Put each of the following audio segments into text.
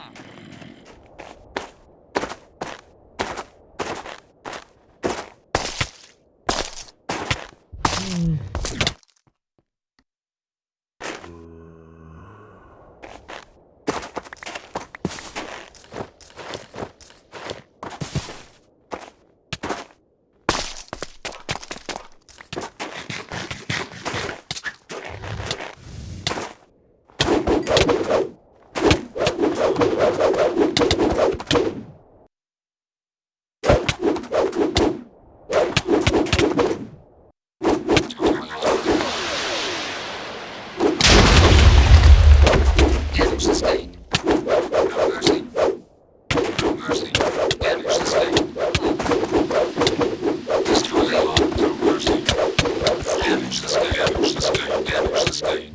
à Hmm. Damage. Damage sustained.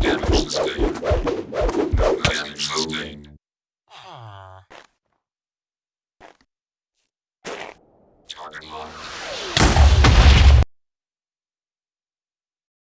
Damage. Target locked.